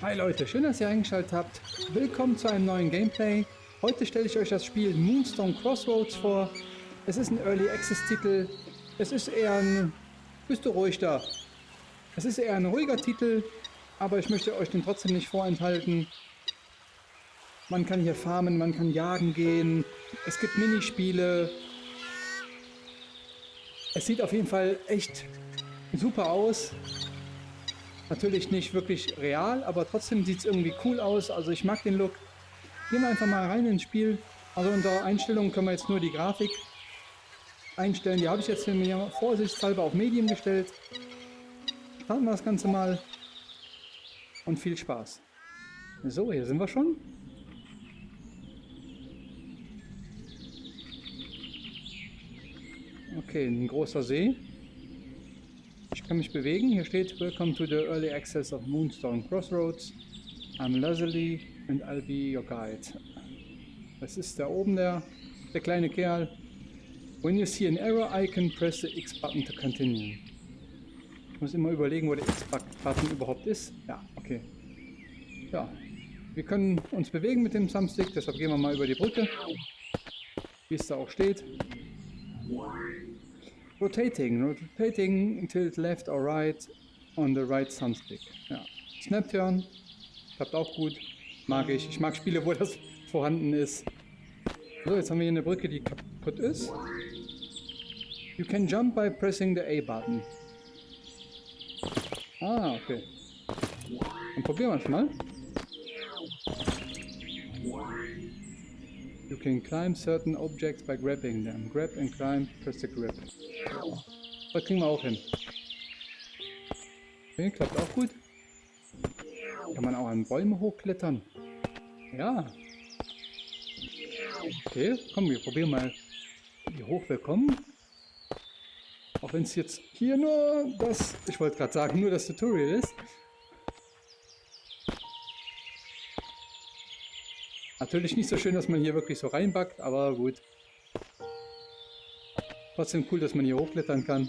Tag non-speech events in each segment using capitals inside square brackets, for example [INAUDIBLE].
Hi Leute, schön, dass ihr eingeschaltet habt. Willkommen zu einem neuen Gameplay. Heute stelle ich euch das Spiel Moonstone Crossroads vor. Es ist ein Early Access Titel. Es ist eher ein... Bist du ruhig da? Es ist eher ein ruhiger Titel, aber ich möchte euch den trotzdem nicht vorenthalten. Man kann hier farmen, man kann jagen gehen. Es gibt Minispiele. Es sieht auf jeden Fall echt super aus. Natürlich nicht wirklich real, aber trotzdem sieht es irgendwie cool aus. Also ich mag den Look. Gehen wir einfach mal rein ins Spiel. Also unter Einstellungen können wir jetzt nur die Grafik einstellen. Die habe ich jetzt mir vorsichtshalber auf Medium gestellt. Starten wir das Ganze mal. Und viel Spaß. So, hier sind wir schon. Okay, ein großer See. Ich kann mich bewegen. Hier steht Welcome to the early access of Moonstone Crossroads. I'm Leslie and I'll be your guide. Das ist da oben der, der kleine Kerl. When you see an error icon, press the X button to continue. Ich muss immer überlegen, wo der X-Button überhaupt ist. Ja, okay. Ja, wir können uns bewegen mit dem Thumbstick, deshalb gehen wir mal über die Brücke. Wie es da auch steht. Rotating. Rotating tilt left or right on the right thumbstick. Ja. Snap Turn. Klappt auch gut. Mag ich. Ich mag Spiele, wo das vorhanden ist. So, jetzt haben wir hier eine Brücke, die kaputt ist. You can jump by pressing the A button. Ah, okay. Dann probieren wir es mal. You can climb certain objects by grabbing them. Grab and climb, press the grip. Das kriegen wir auch hin. Okay, klappt auch gut. Kann man auch an Bäume hochklettern. Ja. Okay, komm, wir probieren mal, wie hoch wir kommen. Auch wenn es jetzt hier nur das, ich wollte gerade sagen, nur das Tutorial ist. Natürlich nicht so schön, dass man hier wirklich so reinbackt, aber gut. Trotzdem cool, dass man hier hochklettern kann.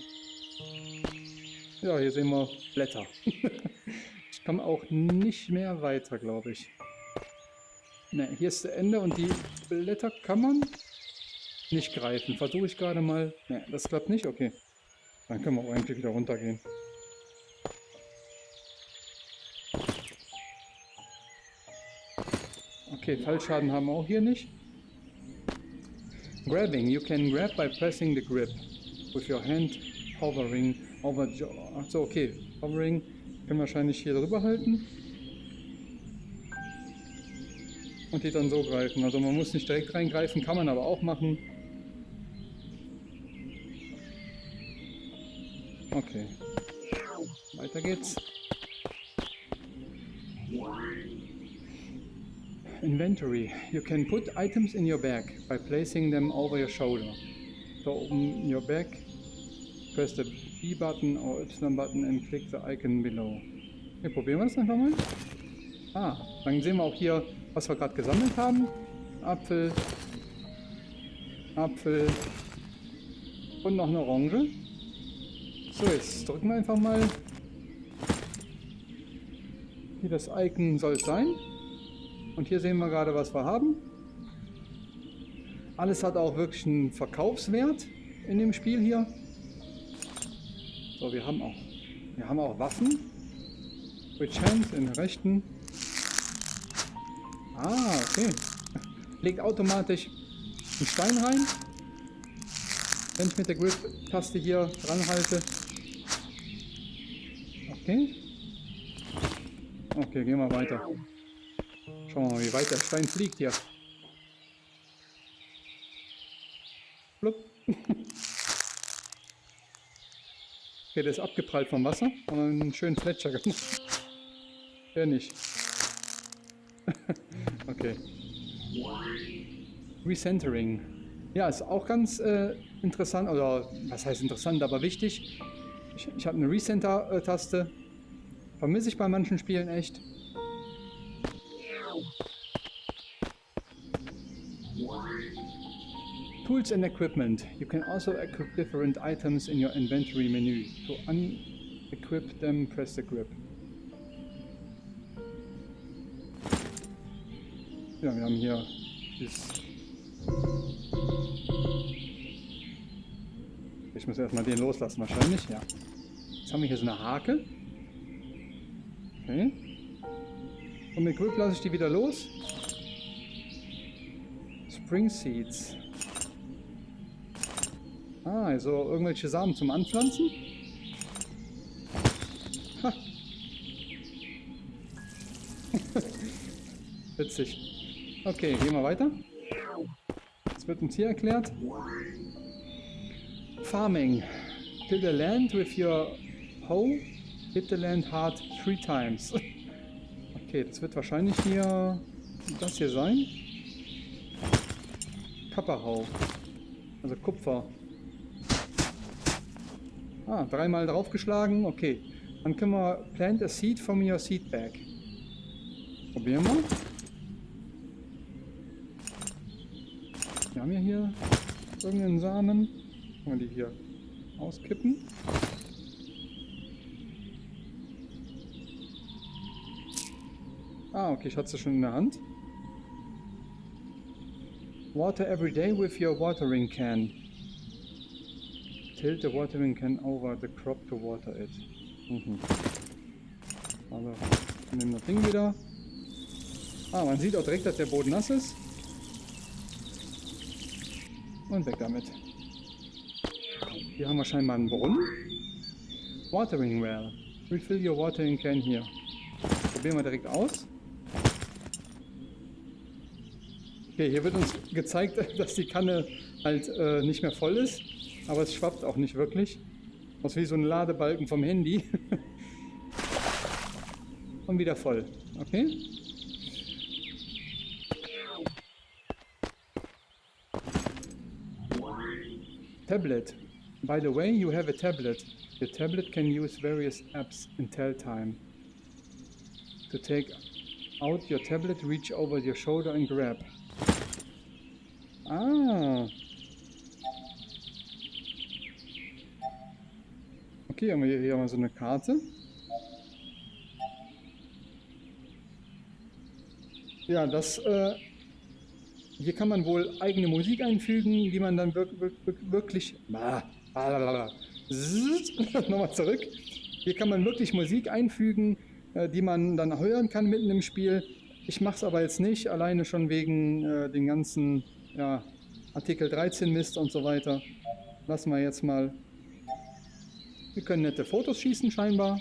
Ja, hier sehen wir Blätter. [LAUGHS] ich komme auch nicht mehr weiter, glaube ich. Ne, hier ist das Ende und die Blätter kann man nicht greifen. Versuche ich gerade mal. Ne, das klappt nicht? Okay. Dann können wir auch eigentlich wieder runtergehen. Okay, Fallschaden haben wir auch hier nicht. Grabbing. You can grab by pressing the grip with your hand hovering over... Achso, okay. Hovering können wir wahrscheinlich hier drüber halten. Und die dann so greifen. Also man muss nicht direkt reingreifen, kann man aber auch machen. Okay. Weiter geht's. Inventory. You can put items in your bag by placing them over your shoulder. So open your bag, press the B button or Y button and click the icon below. Hier probieren wir das einfach mal. Ah, dann sehen wir auch hier, was wir gerade gesammelt haben. Apfel, Apfel und noch eine Orange. So, jetzt drücken wir einfach mal. Hier das Icon soll es sein. Und hier sehen wir gerade, was wir haben. Alles hat auch wirklich einen Verkaufswert in dem Spiel hier. So, wir haben auch, wir haben auch Waffen. Which hand in der rechten. Ah, okay. Legt automatisch einen Stein rein. Wenn ich mit der Grip-Taste hier dran halte. Okay. Okay, gehen wir weiter. Schauen wir mal, wie weit der Stein fliegt hier. Blub. [LAUGHS] Okay, der ist abgeprallt vom Wasser, aber einen schönen Fletcher gemacht. [LAUGHS] Der nicht. [LAUGHS] okay. Recentering. Ja, ist auch ganz äh, interessant, oder was heißt interessant, aber wichtig. Ich, ich habe eine Recenter-Taste. Vermisse ich bei manchen Spielen echt. Tools and equipment. You can also equip different items in your inventory menu. To unequip them, press the grip. Ja, wir haben hier das... Ich muss erstmal den loslassen wahrscheinlich, ja. Jetzt haben wir hier so eine Hake. Okay. Und mit Grip lasse ich die wieder los. Spring Seeds. Ah, also irgendwelche Samen zum Anpflanzen. Ha. [LAUGHS] Witzig. Okay, gehen wir weiter. Es wird uns hier erklärt. Farming. Till the land with your hoe. Hit the land hard three times. [LAUGHS] Okay, das wird wahrscheinlich hier das hier sein. Kapperhau. Also Kupfer. Ah, dreimal draufgeschlagen. Okay. Dann können wir plant a seed from your seed bag. Probieren wir. Wir haben ja hier irgendeinen Samen. Können wir die hier auskippen. Ah, okay, ich hatte sie schon in der Hand. Water every day with your watering can. Tilt the watering can over the crop to water it. Mhm. Also, nehmen das Ding wieder. Ah, man sieht auch direkt, dass der Boden nass ist. Und weg damit. Hier haben wir scheinbar einen Brunnen. Watering well. Refill your watering can here. Probieren wir direkt aus. Okay, hier wird uns gezeigt, [LAUGHS] dass die Kanne halt äh, nicht mehr voll ist. Aber es schwappt auch nicht wirklich. Aus wie so ein Ladebalken vom Handy. [LAUGHS] Und wieder voll. Okay? Tablet. By the way, you have a tablet. The tablet can use various apps in tell time. To take out your tablet, reach over your shoulder and grab. Ah. Okay, haben wir hier mal so eine Karte. Ja, das äh, hier kann man wohl eigene Musik einfügen, die man dann wir wir wirklich... [LAUGHS] Nochmal zurück. Hier kann man wirklich Musik einfügen, äh, die man dann hören kann mitten im Spiel. Ich mache es aber jetzt nicht, alleine schon wegen äh, den ganzen ja, Artikel 13 Mist und so weiter. Lassen wir jetzt mal. Wir können nette Fotos schießen scheinbar.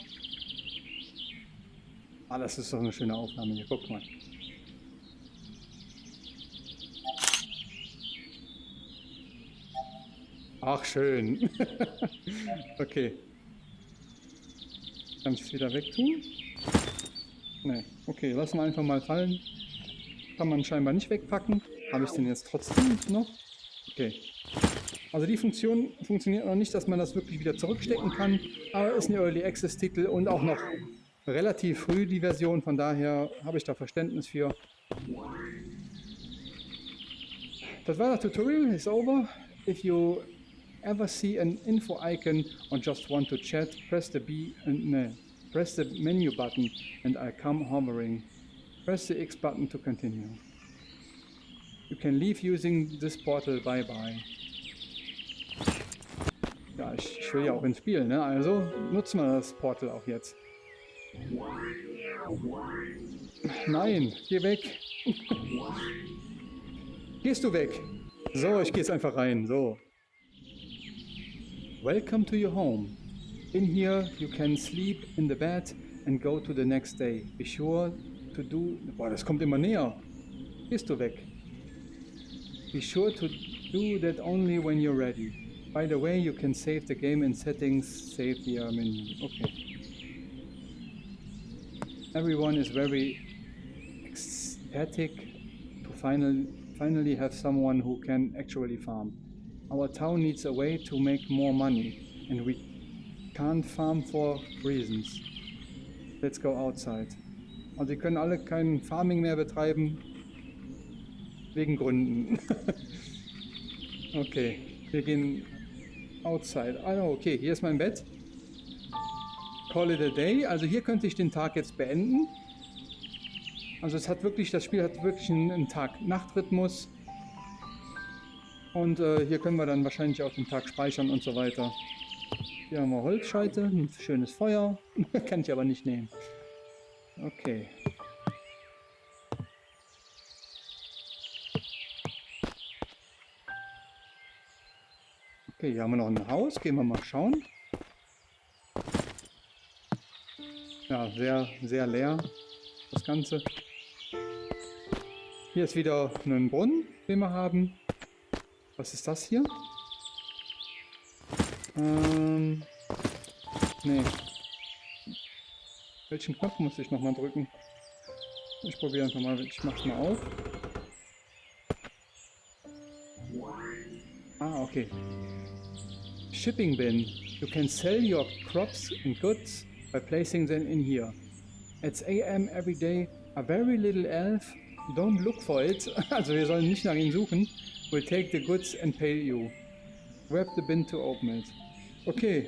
Ah, das ist doch eine schöne Aufnahme hier. Guck mal. Ach, schön. [LAUGHS] okay. Kann ich es wieder wegtun? Ne, okay, lassen wir einfach mal fallen. Kann man scheinbar nicht wegpacken. Habe ich den jetzt trotzdem noch? Okay. Also die Funktion funktioniert noch nicht, dass man das wirklich wieder zurückstecken kann. Aber ist ein Early Access Titel und auch noch relativ früh die Version. Von daher habe ich da Verständnis für. Das war das Tutorial. It's over. If you ever see an info icon or just want to chat, press the B and no, press the menu button and I come hovering. Press the X button to continue. You can leave using this portal. Bye bye. Ich, ich will ja auch ins Spiel, ne? Also nutzen wir das Portal auch jetzt. Nein, geh weg. Gehst du weg? So, ich gehe jetzt einfach rein. So. Welcome to your home. In here you can sleep in the bed and go to the next day. Be sure to do... Boah, das kommt immer näher. Gehst du weg. Be sure to do that only when you're ready. By the way, you can save the game in settings, save via uh, menu. Okay. Everyone is very ecstatic to final, finally have someone who can actually farm. Our town needs a way to make more money and we can't farm for reasons. Let's go outside. Also die können alle kein Farming mehr betreiben, wegen Gründen. [LAUGHS] okay, wir gehen outside. Ah, okay, hier ist mein Bett. Call it a day. Also hier könnte ich den Tag jetzt beenden. Also es hat wirklich, das Spiel hat wirklich einen, Tag-Nacht-Rhythmus. Und äh, hier können wir dann wahrscheinlich auch den Tag speichern und so weiter. Hier haben wir Holzscheite, ein schönes Feuer. [LAUGHS] Kann ich aber nicht nehmen. Okay. Okay, hier haben wir noch ein Haus. Gehen wir mal schauen. Ja, sehr, sehr leer, das Ganze. Hier ist wieder ein Brunnen, den wir haben. Was ist das hier? Ähm, nee. Welchen Knopf muss ich nochmal drücken? Ich probiere einfach mal, ich mach's mal auf. Ah, okay. Shipping bin. You can sell your crops and goods by placing them in here. It's AM every day. A very little elf. Don't look for it. [LAUGHS] Also wir sollen nicht nach ihm suchen. Will take the goods and pay you. Grab the bin to open it. Okay.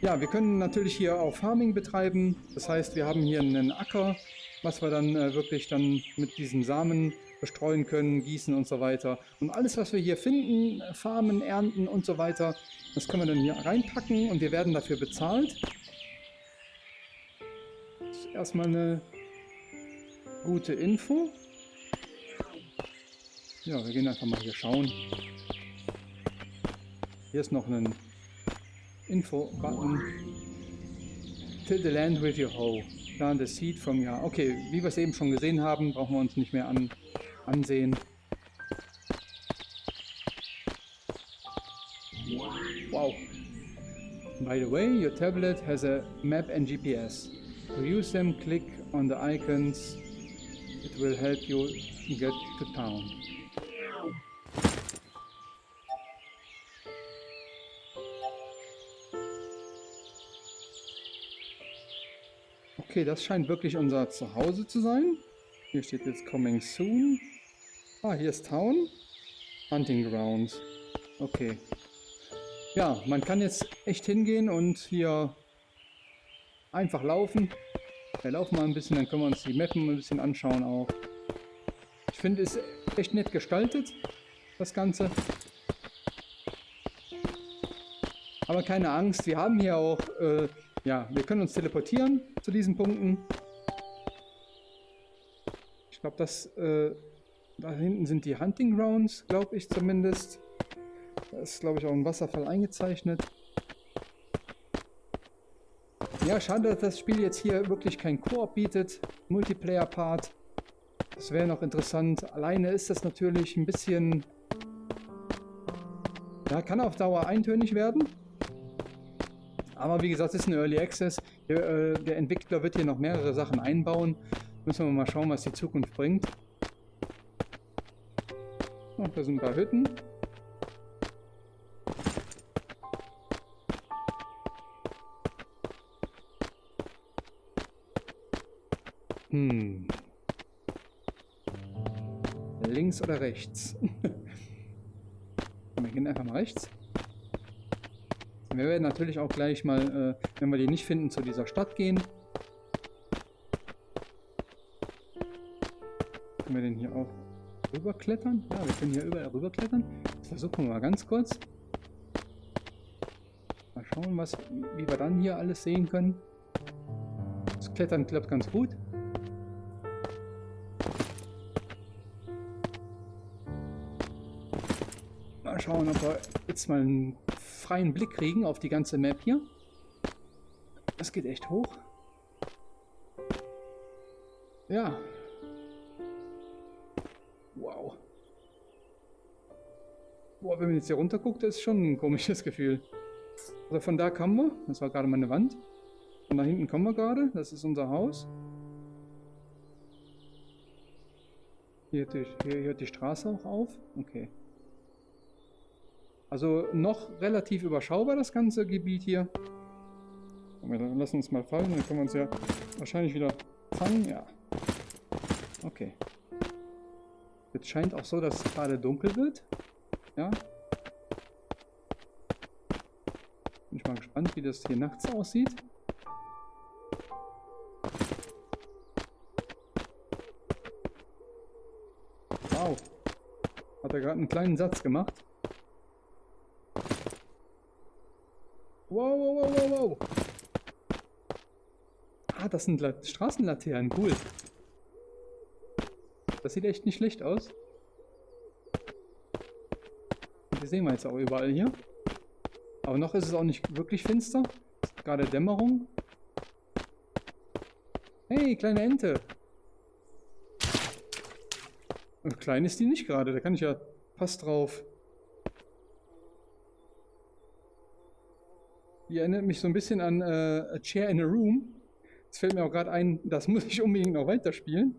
Ja, wir können natürlich hier auch Farming betreiben. Das heißt, wir haben hier einen Acker, was wir dann äh, wirklich dann mit diesen Samen bestreuen können, gießen und so weiter. Und alles, was wir hier finden, farmen, ernten und so weiter, das können wir dann hier reinpacken und wir werden dafür bezahlt. Das ist erstmal eine gute Info. Ja, wir gehen einfach mal hier schauen. Hier ist noch ein Info-Button. Till the land with your hoe. Plant the seed from your... Okay, wie wir es eben schon gesehen haben, brauchen wir uns nicht mehr an ansehen. Wow. By the way, your tablet has a map and GPS. To use them, click on the icons. It will help you get to town. Okay, das scheint wirklich unser Zuhause zu sein. Hier steht jetzt Coming Soon. Ah, hier ist Town. Hunting Grounds. Okay. Ja, man kann jetzt echt hingehen und hier einfach laufen. Wir laufen mal ein bisschen, dann können wir uns die Mappen ein bisschen anschauen auch. Ich finde es echt nett gestaltet, das Ganze. Aber keine Angst, wir haben hier auch, äh, ja, wir können uns teleportieren zu diesen Punkten. Ich glaube, das äh, da hinten sind die Hunting Grounds, glaube ich zumindest. Da ist, glaube ich, auch ein Wasserfall eingezeichnet. Ja, schade, dass das Spiel jetzt hier wirklich kein Koop bietet. Multiplayer-Part. Das wäre noch interessant. Alleine ist das natürlich ein bisschen... Ja, kann auf Dauer eintönig werden. Aber wie gesagt, es ist ein Early Access. Der, äh, der Entwickler wird hier noch mehrere Sachen einbauen. Müssen wir mal schauen, was die Zukunft bringt. Und da sind ein paar Hütten. Hm. Links oder rechts? [LAUGHS] wir gehen einfach mal rechts. Wir werden natürlich auch gleich mal, äh, wenn wir die nicht finden, zu dieser Stadt gehen. Können wir den hier auch rüberklettern? Ja, wir können hier überall rüberklettern. Das versuchen wir mal ganz kurz. Mal schauen, was, wie wir dann hier alles sehen können. Das Klettern klappt ganz gut. Mal schauen, ob wir jetzt mal einen freien Blick kriegen auf die ganze Map hier. Das geht echt hoch. Ja, Boah, wenn man jetzt hier runter guckt, ist schon ein komisches Gefühl. Also von da kommen wir. Das war gerade meine Wand. Von da hinten kommen wir gerade. Das ist unser Haus. Hier, hier, hier hört die Straße auch auf. Okay. Also noch relativ überschaubar das ganze Gebiet hier. Wir lassen uns mal fallen, dann können wir uns ja wahrscheinlich wieder fangen. Ja. Okay. Jetzt scheint auch so, dass es gerade dunkel wird. Ja. Bin ich mal gespannt, wie das hier nachts aussieht. Wow. Hat er gerade einen kleinen Satz gemacht. Wow, wow, wow, wow, wow. Ah, das sind La Straßenlaternen. Cool. Das sieht echt nicht schlecht aus. Die sehen wir jetzt auch überall hier. Aber noch ist es auch nicht wirklich finster. Gerade Dämmerung. Hey, kleine Ente. Und klein ist die nicht gerade. Da kann ich ja fast drauf. Die erinnert mich so ein bisschen an äh, A Chair in a Room. Jetzt fällt mir auch gerade ein, das [LAUGHS] muss ich unbedingt noch weiterspielen.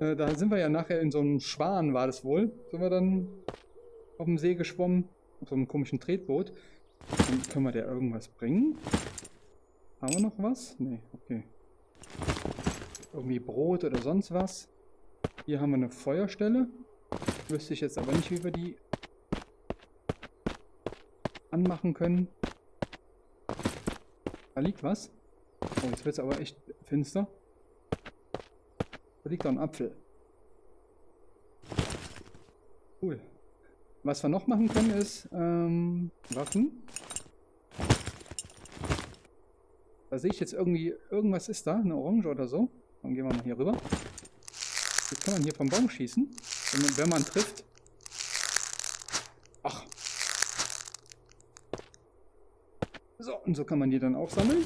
Äh, da sind wir ja nachher in so einem Schwan, war das wohl. Sind wir dann auf dem See geschwommen. Auf so einem komischen Tretboot. Dann können wir da irgendwas bringen? Haben wir noch was? Nee, okay. Irgendwie Brot oder sonst was. Hier haben wir eine Feuerstelle. Wüsste ich jetzt aber nicht, wie wir die anmachen können. Da liegt was. Oh, jetzt wird es aber echt finster. Da liegt doch ein Apfel. Cool. Was wir noch machen können ist ähm, Waffen. Da sehe ich jetzt irgendwie, irgendwas ist da, eine Orange oder so. Dann gehen wir mal hier rüber. Jetzt kann man hier vom Baum schießen, wenn man, wenn man trifft. Ach. So, und so kann man die dann auch sammeln.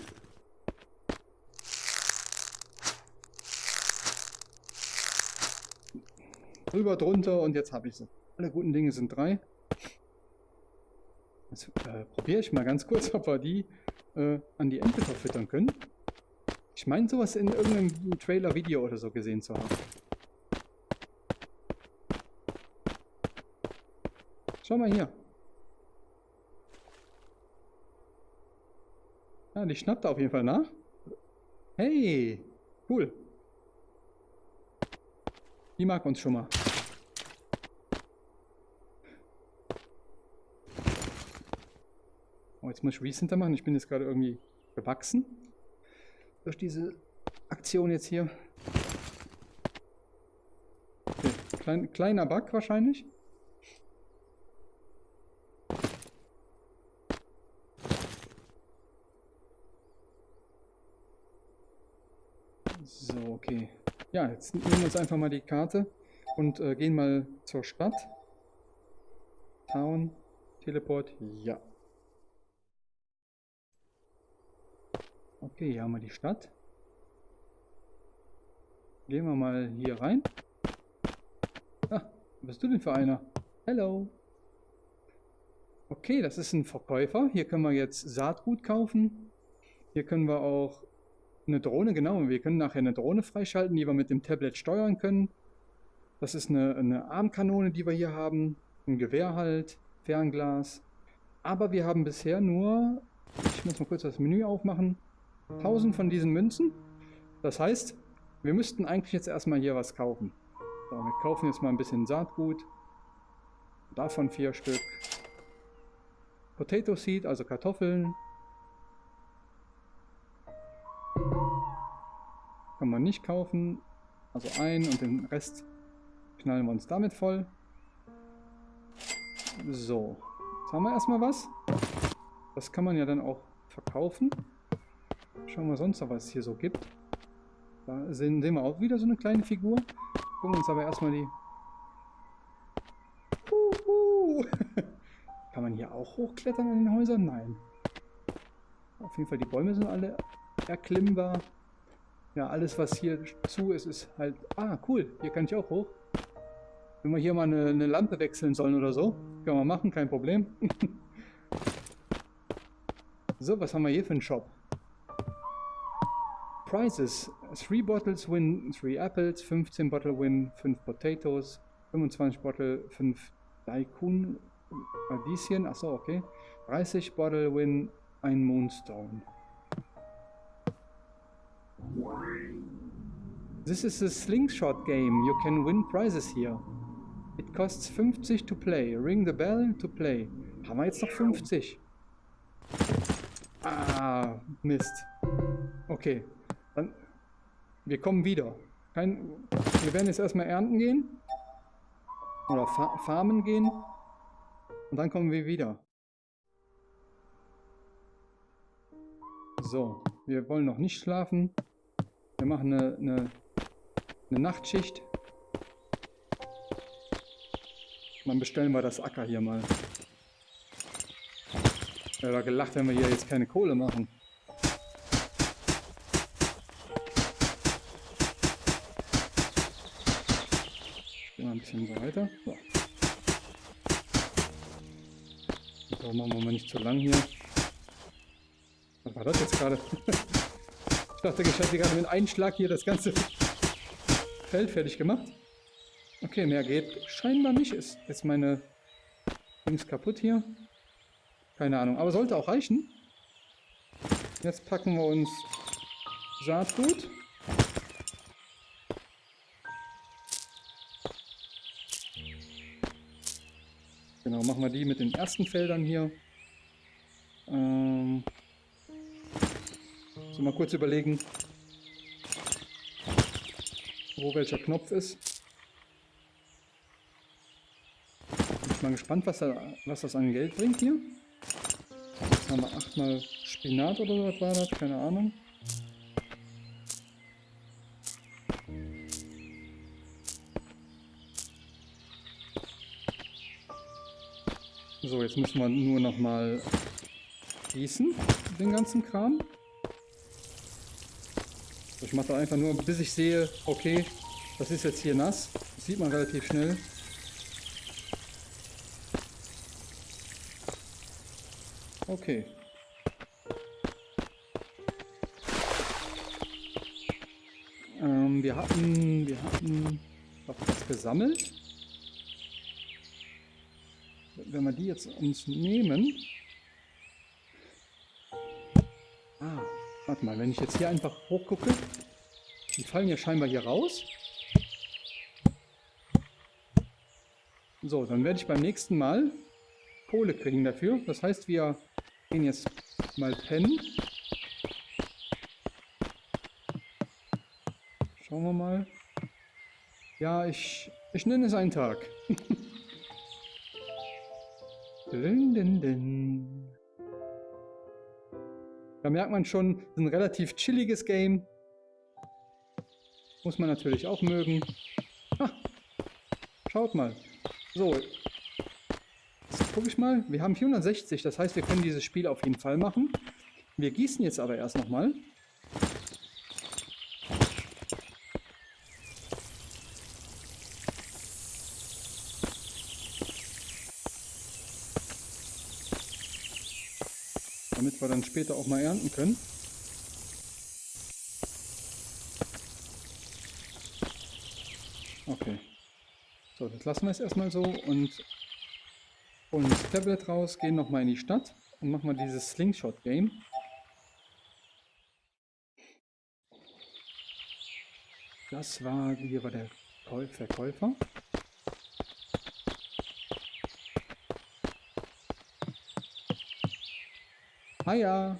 Rüber, drunter und jetzt habe ich sie. Alle guten Dinge sind drei. Jetzt äh, probiere ich mal ganz kurz, ob wir die äh, an die Ente verfüttern können. Ich meine sowas in irgendeinem Trailer-Video oder so gesehen zu haben. Schau mal hier. Ja, die schnappt auf jeden Fall nach. Hey, cool. Die mag uns schon mal. Oh, jetzt muss ich Recenter machen. Ich bin jetzt gerade irgendwie gewachsen. Durch diese Aktion jetzt hier. Okay. Klein, kleiner Bug wahrscheinlich. So, okay. Ja, jetzt nehmen wir uns einfach mal die Karte und äh, gehen mal zur Stadt. Town, Teleport, ja. Okay, hier haben wir die Stadt. Gehen wir mal hier rein. Ah, was bist du denn für einer? Hello. Okay, das ist ein Verkäufer. Hier können wir jetzt Saatgut kaufen. Hier können wir auch eine Drohne, genau. Wir können nachher eine Drohne freischalten, die wir mit dem Tablet steuern können. Das ist eine, eine Armkanone, die wir hier haben. Ein Gewehr halt, Fernglas. Aber wir haben bisher nur, ich muss mal kurz das Menü aufmachen, 1000 von diesen Münzen. Das heißt, wir müssten eigentlich jetzt erstmal hier was kaufen. So, wir kaufen jetzt mal ein bisschen Saatgut. Davon vier Stück. Potato Seed, also Kartoffeln. Kann man nicht kaufen. Also ein und den Rest knallen wir uns damit voll. So, jetzt haben wir erstmal was. Das kann man ja dann auch verkaufen. Schauen wir sonst noch, was es hier so gibt. Da sehen, sehen wir auch wieder so eine kleine Figur. Gucken uns aber erstmal die... Uhu. [LAUGHS] Kann man hier auch hochklettern in den Häusern? Nein. Auf jeden Fall, die Bäume sind alle erklimmbar. Ja, alles was hier zu ist, ist halt... Ah, cool, hier kann ich auch hoch. Wenn wir hier mal eine, eine Lampe wechseln sollen oder so, können wir machen, kein Problem. [LAUGHS] so, was haben wir hier für einen Shop? Prizes. 3 bottles win 3 apples, 15 bottle win 5 potatoes, 25 bottle 5 Daikun Radieschen, achso, okay. 30 bottle win 1 Moonstone. This is a slingshot game. You can win prizes here. It costs 50 to play. Ring the bell to play. Haben wir jetzt noch 50? Ah, Mist. Okay. Dann, wir kommen wieder. Kein, wir werden jetzt erstmal ernten gehen. Oder fa farmen gehen. Und dann kommen wir wieder. So, wir wollen noch nicht schlafen. Wir machen eine, eine, eine Nachtschicht. Dann bestellen wir das Acker hier mal. Ich habe gelacht, wenn wir hier jetzt keine Kohle machen. Gehen wir ein bisschen weiter. So. So, machen wir mal nicht zu lang hier. Was war das jetzt gerade? [LAUGHS] ich dachte, ich hatte gerade mit einem Einschlag hier das ganze Feld fertig gemacht. Okay, mehr geht scheinbar nicht. Ist jetzt meine Dings kaputt hier. Keine Ahnung, aber sollte auch reichen. Jetzt packen wir uns Saatgut. Genau, machen wir die mit den ersten Feldern hier. Ähm, so mal kurz überlegen, wo welcher Knopf ist. Bin ich mal gespannt, was, da, was das an Geld bringt hier. Jetzt haben wir achtmal Spinat oder so, was war das? Keine Ahnung. So, jetzt müssen wir nur noch mal gießen, den ganzen Kram. Ich mache da einfach nur, bis ich sehe, okay, das ist jetzt hier nass. Das sieht man relativ schnell. Okay. Ähm, wir hatten, wir hatten was gesammelt wenn wir die jetzt uns nehmen... warte mal, wenn ich jetzt hier einfach hochgucke, die fallen ja scheinbar hier raus. So, dann werde ich beim nächsten Mal Kohle kriegen dafür. Das heißt, wir gehen jetzt mal pennen. Schauen wir mal. Ja, ich, ich nenne es einen Tag. [LAUGHS] Dün, dün, dün. Da merkt man schon, ein relativ chilliges Game. Muss man natürlich auch mögen. Ha, schaut mal. So, gucke ich mal. Wir haben 460, das heißt, wir können dieses Spiel auf jeden Fall machen. Wir gießen jetzt aber erst nochmal. damit wir dann später auch mal ernten können. Okay. So, das lassen wir es erstmal so und holen das Tablet raus, gehen nochmal in die Stadt und machen mal dieses Slingshot-Game. Das war, hier war der Verkäufer. Ah ja.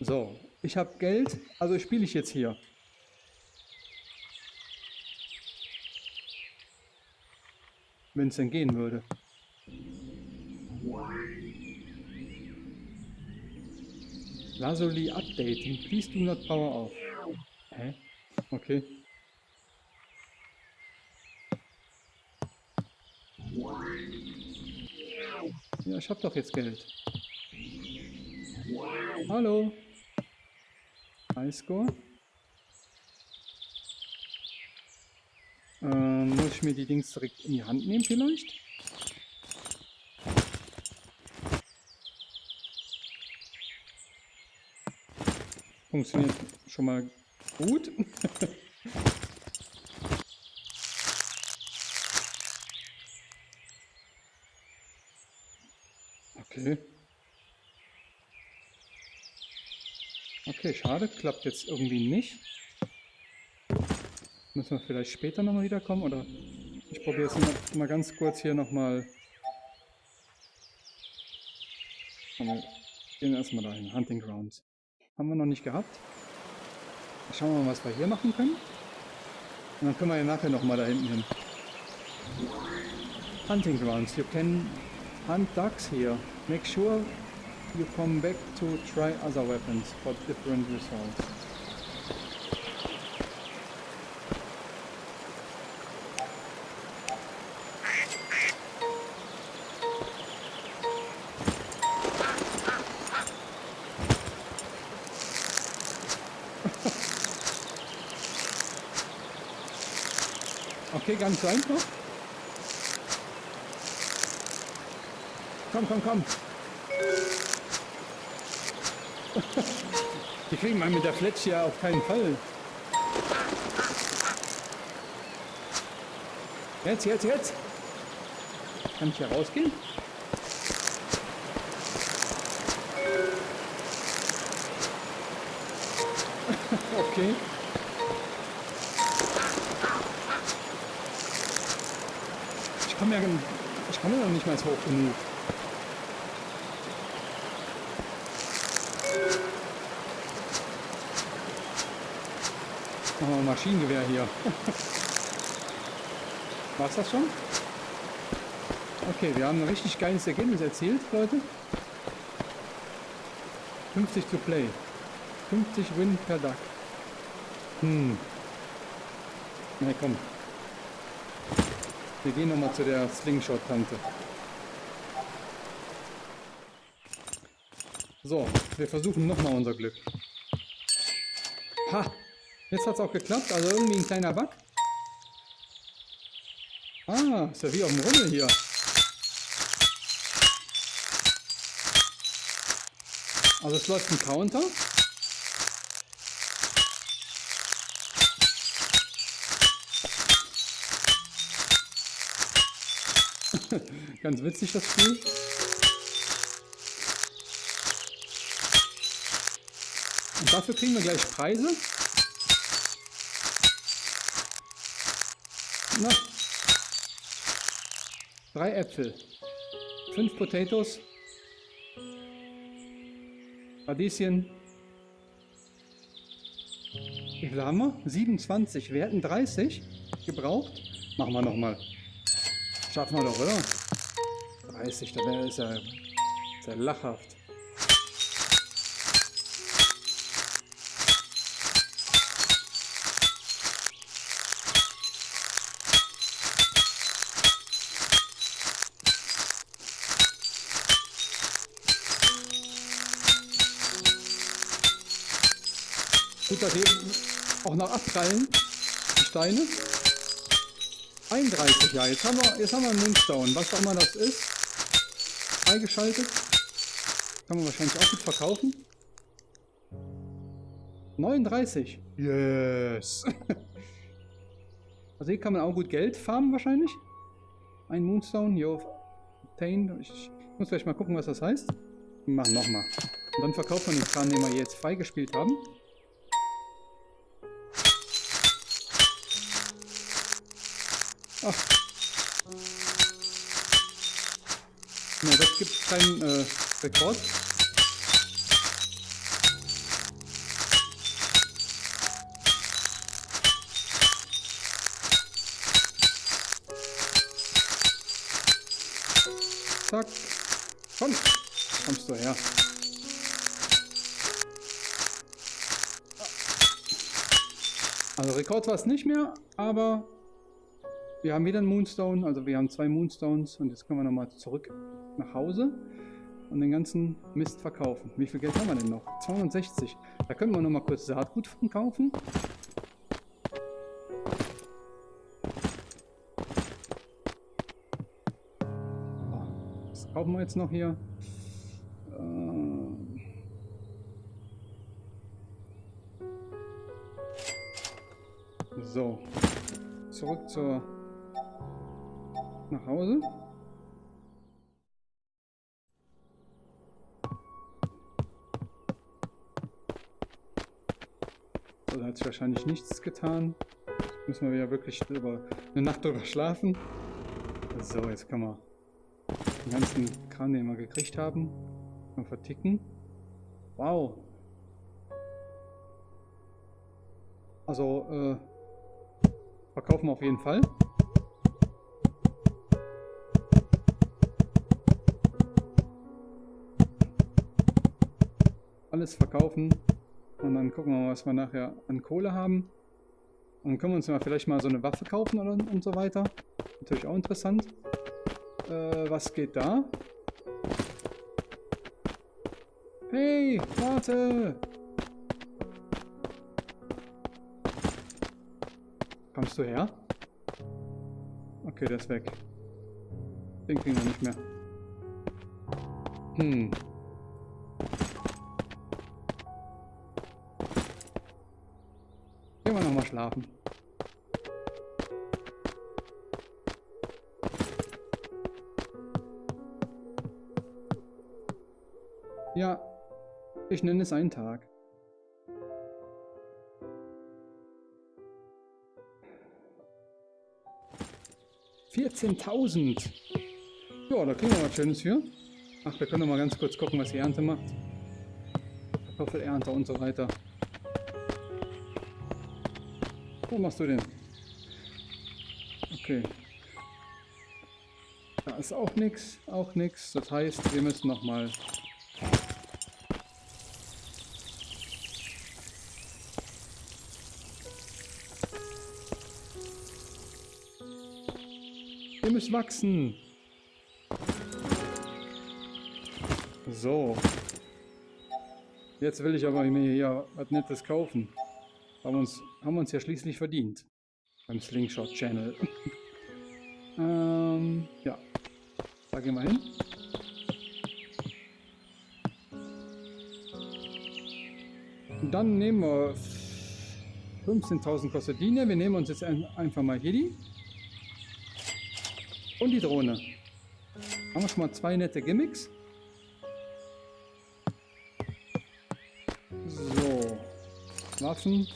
So, ich habe Geld, also spiele ich jetzt hier. Wenn es denn gehen würde. Lazuli updating. Please do not power off. Hä? Okay. Ja, ich habe doch jetzt Geld. Hallo. Highscore. Ähm, muss ich mir die Dings direkt in die Hand nehmen vielleicht? Funktioniert schon mal gut. [LAUGHS] okay. Okay, schade. Klappt jetzt irgendwie nicht. Müssen wir vielleicht später nochmal wiederkommen oder ich probiere mal, mal ganz kurz hier nochmal. Wir gehen erstmal dahin. Hunting Grounds. Haben wir noch nicht gehabt. Schauen wir mal, was wir hier machen können. Und dann können wir ja nachher nochmal da hinten hin. hunting grounds. You can hunt ducks here. Make sure you come back to try other weapons for different results. [LAUGHS] Okay, ganz einfach. Komm, komm, komm. Kriegen man mit der Fletch ja auf keinen Fall. Jetzt, jetzt, jetzt. Kann ich hier rausgehen? [LAUGHS] okay. Ich komme ja, ich ja noch nicht mal hoch genug. Machen wir Maschinengewehr hier. War's das schon? Okay, wir haben ein richtig geiles Ergebnis erzielt, Leute. 50 zu Play. 50 Win per Duck. Hm. Na komm. Wir gehen nochmal zu der Slingshot-Tante. So, wir versuchen nochmal unser Glück. Ha! Jetzt hat es auch geklappt, also irgendwie ein kleiner Bug. Ah, ist ja wie auf dem Rummel hier. Also es läuft ein Counter. [LAUGHS] Ganz witzig das Spiel. Und dafür kriegen wir gleich Preise. Na. Drei Äpfel. Fünf Potatoes. Radieschen. Wie viel haben wir? 27. Wir hätten 30 gebraucht. Machen wir nochmal. Schaffen wir doch, oder? 30, da wäre es ja, ist ja lachhaft. Gut, dass hier auch noch abprallen, die Steine. 31, ja, jetzt haben wir, jetzt haben wir einen Moonstone, was auch immer das ist. Freigeschaltet. Kann man wahrscheinlich auch gut verkaufen. 39. Yes. [LAUGHS] also hier kann man auch gut Geld farmen wahrscheinlich. Ein Moonstone, yo, obtained. Ich muss gleich mal gucken, was das heißt. Machen nochmal. Und dann verkauft man den Kran, den wir jetzt freigespielt haben. Ach. Na, das gibt keinen äh, Rekord. Zack. Komm. Kommst du her. Also Rekord war es nicht mehr, aber wir haben wieder einen Moonstone, also wir haben zwei Moonstones und jetzt können wir nochmal zurück nach Hause und den ganzen Mist verkaufen. Wie viel Geld haben wir denn noch? 260. Da können wir nochmal kurz Saatgut von kaufen. Was kaufen wir jetzt noch hier? Äh, so, zurück zur nach Hause. So, da hat sich wahrscheinlich nichts getan. Jetzt müssen wir ja wirklich drüber, eine Nacht drüber schlafen. So, jetzt kann man den ganzen Kran, den wir gekriegt haben, mal verticken. Wow. Also, äh, verkaufen wir auf jeden Fall. Alles verkaufen. Und dann gucken wir mal, was wir nachher an Kohle haben. Und können wir uns mal vielleicht mal so eine Waffe kaufen oder, und so weiter. Natürlich auch interessant. Äh, was geht da? Hey, warte! Kommst du her? Okay, der ist weg. Den kriegen wir nicht mehr. Hm. Schlafen. Ja, ich nenne es einen Tag. Vierzehntausend. Ja, da kriegen wir was Schönes für. Ach, wir können noch mal ganz kurz gucken, was die Ernte macht. Kartoffelernte und so weiter. Wo machst du denn? Okay. Da ist auch nichts, auch nichts. Das heißt, wir müssen noch mal Ihr müsst wachsen. So. Jetzt will ich aber mir hier was Nettes kaufen. Haben uns, haben uns ja schließlich verdient. Beim Slingshot Channel. [LAUGHS] ähm, ja. Da gehen wir hin. Und dann nehmen wir 15.000 kostet die. Wir nehmen uns jetzt einfach mal hier die. Und die Drohne. Haben wir schon mal zwei nette Gimmicks. So. Waffen.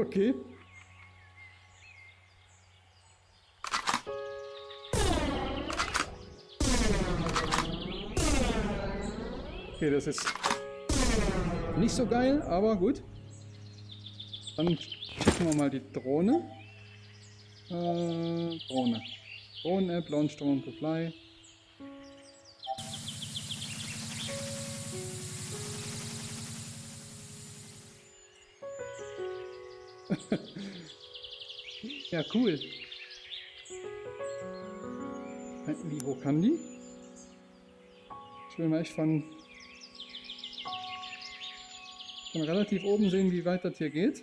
Okay. Okay, das ist nicht so geil, aber gut. Dann checken wir mal die Drohne. Äh, Drohne. Drohnen-App, Launch Drone to Fly. [LAUGHS] ja, cool. Wie hoch kann die? Ich will mal echt von, von relativ oben sehen, wie weit das hier geht.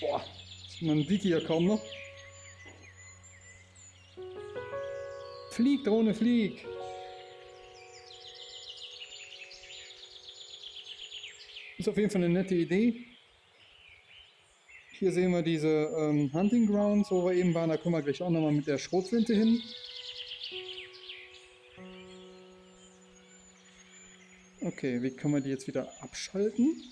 Boah, man sieht hier kaum noch. Flieg, Drohne, flieg! Ist auf jeden Fall eine nette Idee. Hier sehen wir diese ähm, Hunting Grounds, wo wir eben waren. Da kommen wir gleich auch nochmal mit der Schrotflinte hin. Okay, wie können wir die jetzt wieder abschalten?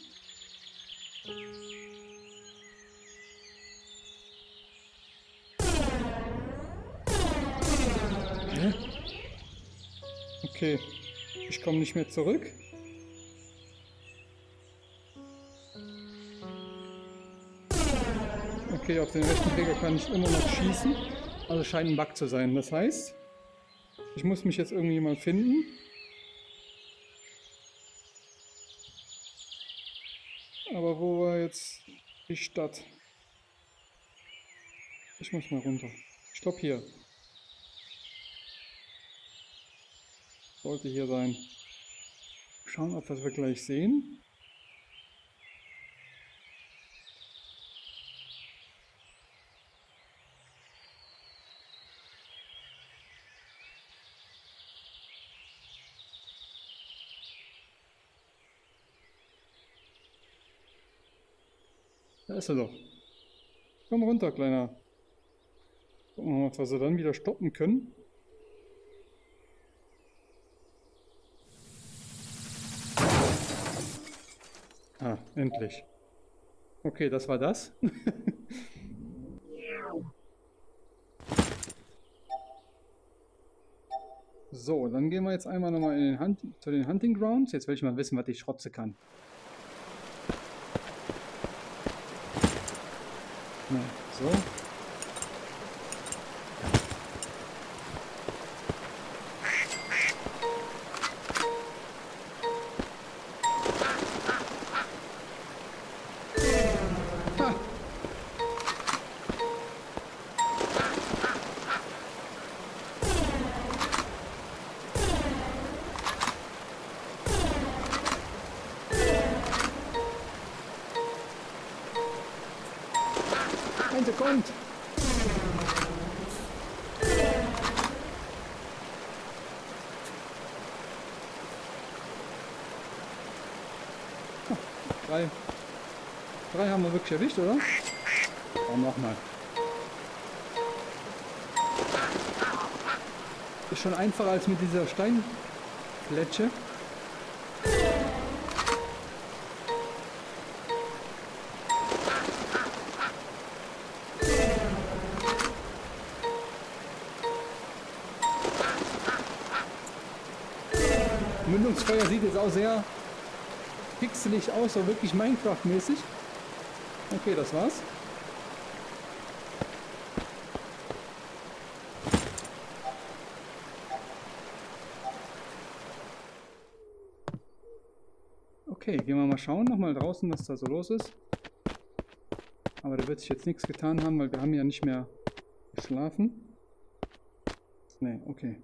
Okay, ich komme nicht mehr zurück. Okay, auf den rechten Träger kann ich immer noch schießen. Also scheint ein Bug zu sein. Das heißt, ich muss mich jetzt irgendwie mal finden. Aber wo war jetzt die Stadt? Ich muss mal runter. Stopp hier. Sollte hier sein. Schauen, ob wir es gleich sehen. Da ist er doch. Komm runter, Kleiner. Gucken wir mal, ob wir dann wieder stoppen können. Ah, endlich. Okay, das war das. [LAUGHS] so, dann gehen wir jetzt einmal nochmal in den zu den Hunting Grounds. Jetzt will ich mal wissen, was ich schrotze kann. Ne, Ente kommt! Drei. Drei haben wir wirklich erwischt, oder? Oh, nochmal. Ist schon einfacher als mit dieser Steinfletsche. Auch sehr pixelig aus, so wirklich Minecraft-mäßig. Okay, das war's. Okay, gehen wir mal schauen, nochmal draußen, was da so los ist. Aber da wird sich jetzt nichts getan haben, weil wir haben ja nicht mehr geschlafen. Ne, okay.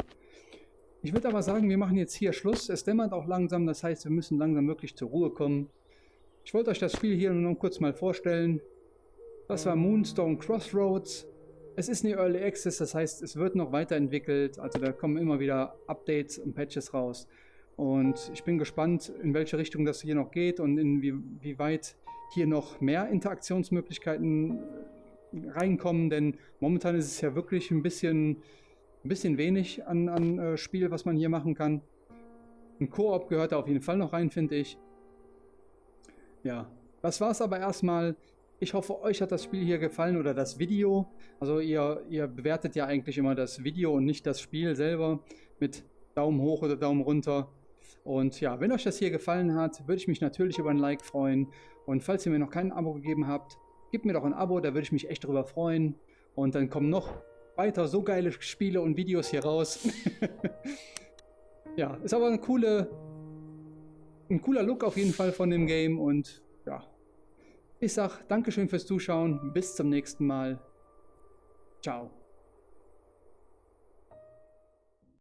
Ich würde aber sagen, wir machen jetzt hier Schluss. Es dämmert auch langsam, das heißt, wir müssen langsam wirklich zur Ruhe kommen. Ich wollte euch das Spiel hier nur noch kurz mal vorstellen. Das war Moonstone Crossroads. Es ist eine Early Access, das heißt, es wird noch weiterentwickelt. Also da kommen immer wieder Updates und Patches raus. Und ich bin gespannt, in welche Richtung das hier noch geht und inwieweit hier noch mehr Interaktionsmöglichkeiten reinkommen. Denn momentan ist es ja wirklich ein bisschen ein bisschen wenig an, an äh, Spiel, was man hier machen kann. Ein Koop gehört da auf jeden Fall noch rein, finde ich. Ja, das war es aber erstmal. Ich hoffe, euch hat das Spiel hier gefallen oder das Video. Also ihr, ihr bewertet ja eigentlich immer das Video und nicht das Spiel selber mit Daumen hoch oder Daumen runter. Und ja, wenn euch das hier gefallen hat, würde ich mich natürlich über ein Like freuen. Und falls ihr mir noch kein Abo gegeben habt, gebt mir doch ein Abo, da würde ich mich echt drüber freuen. Und dann kommen noch weiter so geile Spiele und Videos hier raus. [LAUGHS] ja, ist aber eine coole, ein cooler Look auf jeden Fall von dem Game und ja, ich sag Dankeschön fürs Zuschauen, bis zum nächsten Mal. Ciao.